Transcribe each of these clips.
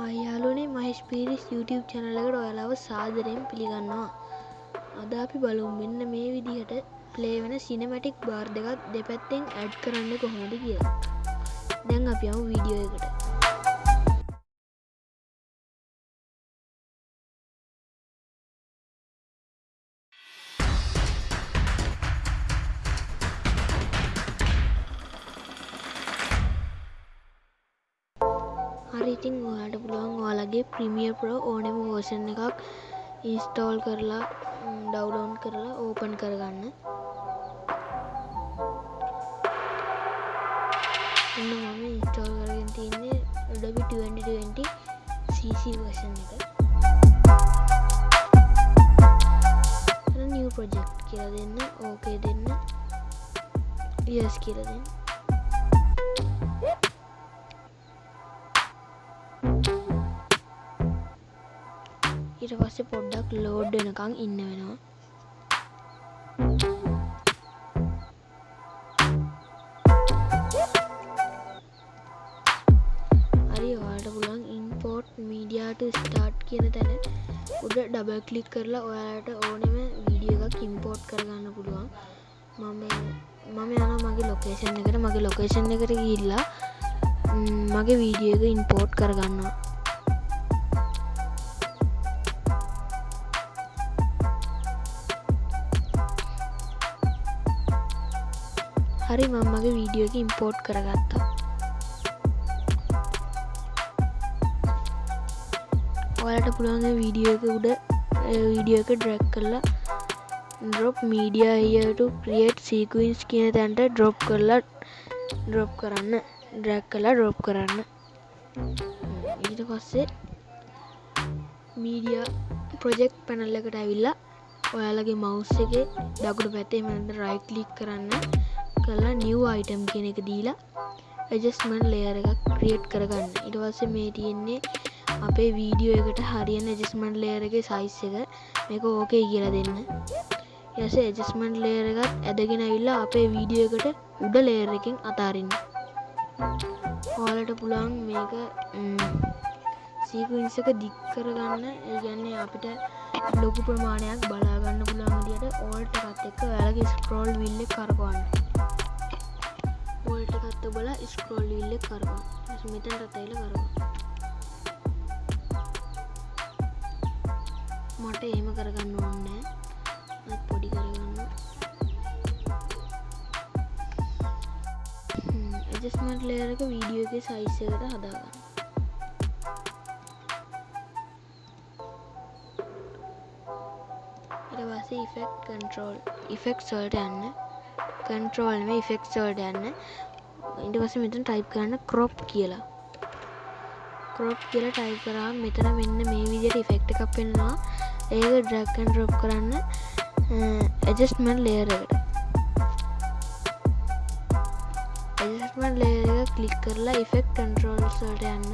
අයාලුනේ මහිස් පිරිස් YouTube චැනලකට ඔයාලාව සාදරයෙන් පිළිගන්නවා. අද අපි බලමු මෙන්න මේ විදිහට ප්ලේ වෙන සිනමැටික් බාර් දෙකක් දෙපැත්තෙන් ඇඩ් කරන්න කොහොමද කියලා. දැන් අපි යමු වීඩියෝ එකට. හරි ඉතින් ඔයාලට පුළුවන් ඔයාලගේ ප්‍රමිය ප්‍රෝ ඕනෙම වර්ෂන් එකක් ඉන්ස්ටෝල් කරලා ඩව්ලෝන් කරලා ඕපන් කරගන්න. එන්න මම ඉන්ස්ටෝල් කරගෙන තියන්නේ ඩබි 2020 CC වර්ෂන් එක. නිය ප්‍රජෙක්් කියල දෙන්න ඕකේ දෙන්න යස් කියල දෙන්න. ඊට පස්සේ පොඩ්ඩක් ලෝඩ් වෙනකං ඉන්න වෙනවා. හරි ඔයාලට පුළුවන් ඉන්පෝට් මීඩියාට ස්ටාර්ට් කියන තැන උඩ ඩබල් කලික් කරලා ඔයාලට ඕනෙම වීඩිය එකක් ඉම්පෝට් කරගන්න පුළුවන්. මම මම යන මගේ ලොකේෂන් එකට. මගේ ලොකේෂන් එකට ගිල්ලා මගේ වීඩිය එක ඉන්පෝට් කරගන්නවා. හරි මං මගේ වීඩියෝ එක ඉම්පෝට් කරගත්තා. ඔයාලට පුළුවන් වීඩියෝ එක උඩ වීඩියෝ එක ඩ්‍රැක් කරලා ඩොප් මීඩිය අයට ක්‍රියට් සීකවින්ස් කියන තැන්ට ඩ්‍රොප් කරලා ඩ්‍රොප් කරන්න ඩ්‍රැක් කලා ඩ්‍රොප් කරන්න. ඊට පස්සේ මීඩිය ප්‍රජෙක්් පැනල්ල එකට ඇවිල්ලා ඔයාලගේ මවස් එක දකුණු පැත්තේ මට රයි් ලික් කරන්න. කලා නිව් අයිටම් කියන එක දීලා ඇජස්මන් ලේයර එකක් ක්‍රියට් කරගන්න. ඉටවස්ස මේ තියෙන්නේ අපේ වීඩියෝ එකට හරියන ඇජස්මන්ට් ලේයරගේ සයිස් එක. මේක ඕකේ කියලා දෙන්න. යස ඇජස්මන්ට් ලේයර එකත් ඇදගෙන ඇවිල්ලා අපේ වීඩියෝ එකට උඩ ලේයර එකින් අතාරන්න. ඕලට පුළන් මේක සීකුන්සක දික් කරගන්න. ඒගන්නේ අපිට ලොකු ප්‍රමාණයක් බලාගන්න පුළන් දිට ඕල්ට එකත් එක්ක වැලගේ ස්ක්‍රෝල් විල්ල කරගන්න. වලට කත්ත බල ස්ක්‍රෝල් විල්ල කරවා මෙතන් රතයිල කරවා මට එහෙම කරගන්න ඕන්න පොඩි කරගන්න ඇජස්මට ලේරක වීඩියෝගේ සයිස්සකට හදාගන්න. ඉටවාසේ ඉෆෙක්් කන්ට්‍රෝල් ඉෆෙක්් සල්ට යන්න. කන්ට්‍රෝල් මේ ඉෆෙක්් සල්ට යන්න. ඉඩවස මෙතන ටයිප් කරන්න කොප් කියලා. කොප් කියල ටයිප් කරා මෙතන මෙන්න මේ විදියට ඉෆෙක්් එකක් පෙන්වා ඒක ඩ්‍රක්කන් ඩ්‍රොප් කරන්න ඇජස්මන් ලේරකට ඇජස්මන් ලේර එක කලික් කරලා ඉෆෙක්් කන්ට්‍රෝල් සල්ට යන්න.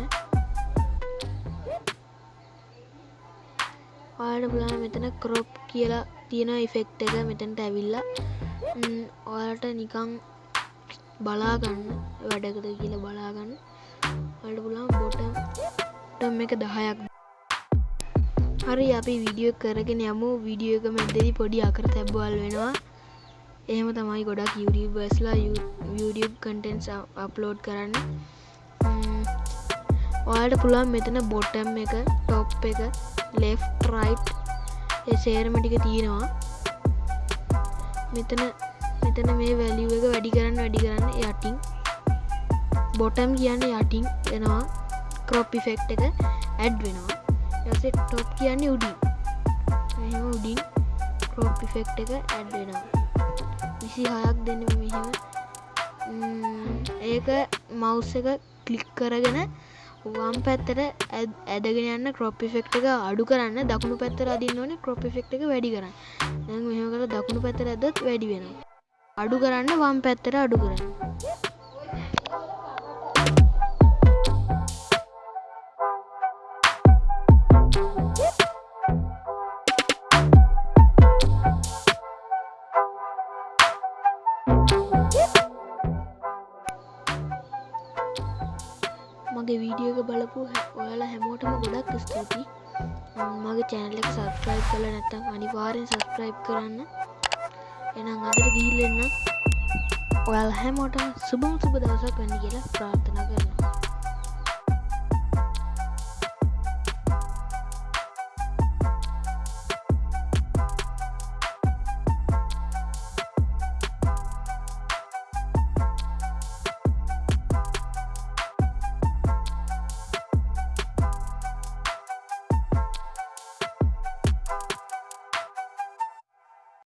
ඔයාට පුලාන මෙතන කොප් කියලා තියෙන ඉෆෙක්් එක මෙතැන්ට ඇවිල්ලා. ඔයාට නිකං බලාගන්න වැඩකට කියල බලාගන්න. අඩ පුලාන් බොටම් එක දහයක්. හරි අපි විඩියෝ කරගෙන යමු. විඩියෝ එක මැදදි පොඩි අකර තැබ්බවල් වෙනවා. එහෙම තමයි ගොඩක් යුඩබස්ලා YouTube කටන්ස් අප්ලෝඩ් කරන්න. ඔයාට පුළුවන් මෙතන බොටම් එක ටොප් එක ලෙෆ් රයිට් සේරම ටික තියෙනවා. මෙතන මෙතන මේ වැලිුව එක වැඩි කරන්න වැඩි කරන්න යටින්. බොටම් කියන්න යටින් එනවා කොප් ඉෆෙක්් එක ඇඩ් වෙනවා. යස ටොප් කියන්නේ උඩින්. මෙම උඩින් කොප් ඉෆෙක්් එක ඇඩ් වෙනවා. විසි හයක් දෙන්න මෙහෙම. ඒක මවස් එක කලික් කරගෙන වම් පැත්තට ඇදගෙන යන්න කොප් ෆෙක්් එක අඩු කරන්න දකුණු පැත්තර අදින්න ඕන කොප් ෆෙක්් එක වැඩි කරන්න. මෙහම කළ දකුණු පැත්තර ඇදත් වැඩි වෙන අඩු කරන්න වම් පැත්තර අඩු කරන්න. මගේ වීඩියෝ එක බලපු හැ- ඔයාලා හැමෝටම ගොඩක් ස්තුතියි. ම්, මගේ චැනල් එක සබස්ක්‍රයිබ් කල නැත්තම් අනිවාරෙන් සස්ක්‍රයිබ් කරන්න. එනම් අදට ගිහිල්ලෙන්න ඔයාල් හැමෝටම සුබම් සුබ දවසක් වන්න කියලා ප්‍රාර්ථනා කරන